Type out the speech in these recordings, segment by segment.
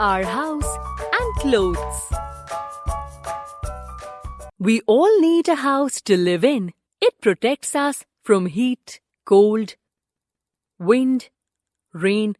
our house, and clothes. We all need a house to live in. It protects us from heat, cold, wind, rain,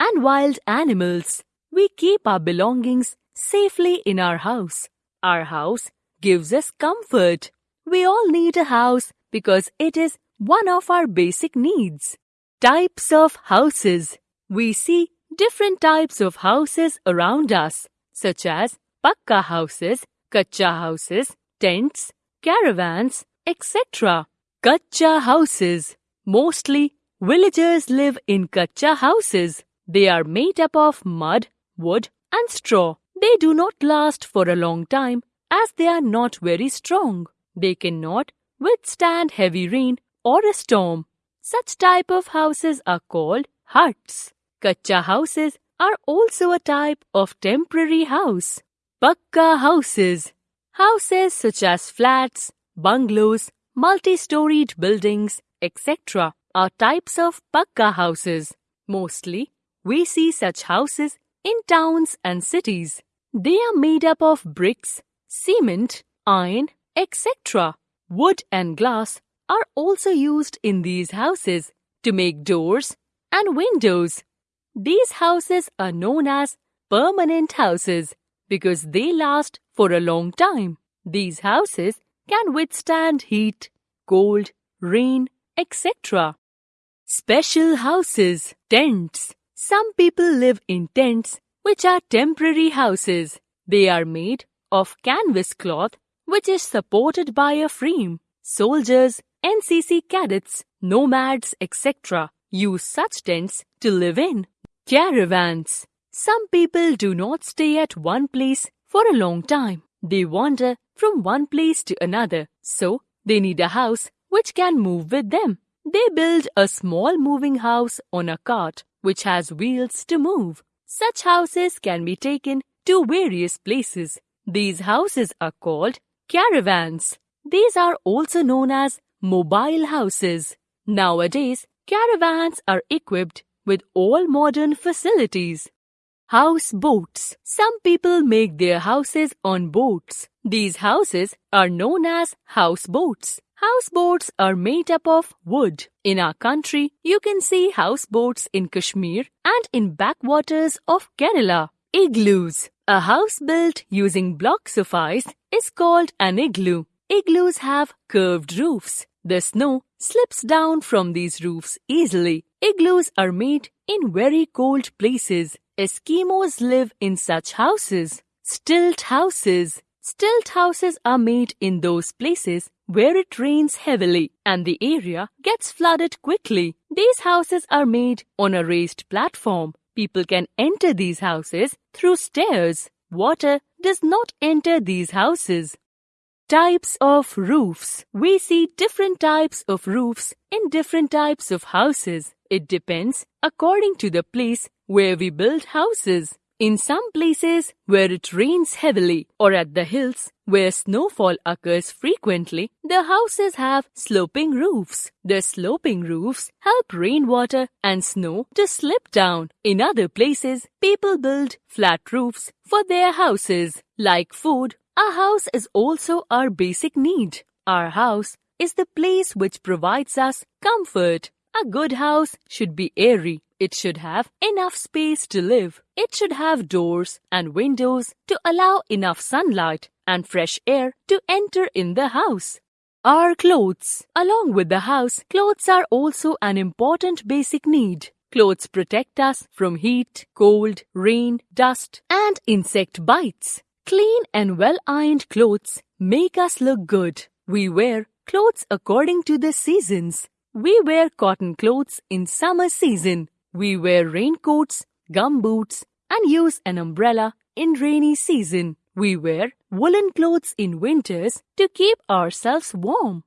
and wild animals. We keep our belongings safely in our house. Our house gives us comfort. We all need a house because it is one of our basic needs. Types of houses. We see different types of houses around us, such as pakka houses, kacha houses, tents, caravans, etc. Kacha houses. Mostly, villagers live in kacha houses. They are made up of mud, wood, and straw. They do not last for a long time as they are not very strong. They cannot withstand heavy rain or a storm. Such type of houses are called huts. Kacha houses are also a type of temporary house. Pakka houses. Houses such as flats, bungalows, multi-storied buildings, etc. are types of pakka houses. Mostly, we see such houses in towns and cities. They are made up of bricks, cement, iron, etc. Wood and glass are also used in these houses to make doors and windows. These houses are known as permanent houses because they last for a long time. These houses can withstand heat, cold, rain, etc. Special houses, tents. Some people live in tents which are temporary houses. They are made of canvas cloth which is supported by a frame. Soldiers, NCC cadets, nomads, etc. use such tents to live in. Caravans. Some people do not stay at one place for a long time. They wander from one place to another, so they need a house which can move with them. They build a small moving house on a cart which has wheels to move. Such houses can be taken to various places. These houses are called caravans. These are also known as mobile houses. Nowadays, caravans are equipped with all modern facilities. Houseboats. Some people make their houses on boats. These houses are known as houseboats. Houseboats are made up of wood. In our country, you can see houseboats in Kashmir and in backwaters of Kerala. Igloos. A house built using blocks of ice is called an igloo. Igloos have curved roofs. The snow slips down from these roofs easily. Igloos are made in very cold places. Eskimos live in such houses. Stilt houses. Stilt houses are made in those places where it rains heavily and the area gets flooded quickly. These houses are made on a raised platform. People can enter these houses through stairs. Water does not enter these houses. Types of roofs. We see different types of roofs in different types of houses. It depends according to the place where we build houses. In some places where it rains heavily or at the hills where snowfall occurs frequently, the houses have sloping roofs. The sloping roofs help rainwater and snow to slip down. In other places, people build flat roofs for their houses. Like food, a house is also our basic need. Our house is the place which provides us comfort. A good house should be airy. It should have enough space to live. It should have doors and windows to allow enough sunlight and fresh air to enter in the house. Our clothes. Along with the house, clothes are also an important basic need. Clothes protect us from heat, cold, rain, dust, and insect bites. Clean and well ironed clothes make us look good. We wear clothes according to the seasons. We wear cotton clothes in summer season. We wear raincoats, gumboots, and use an umbrella in rainy season. We wear woolen clothes in winters to keep ourselves warm.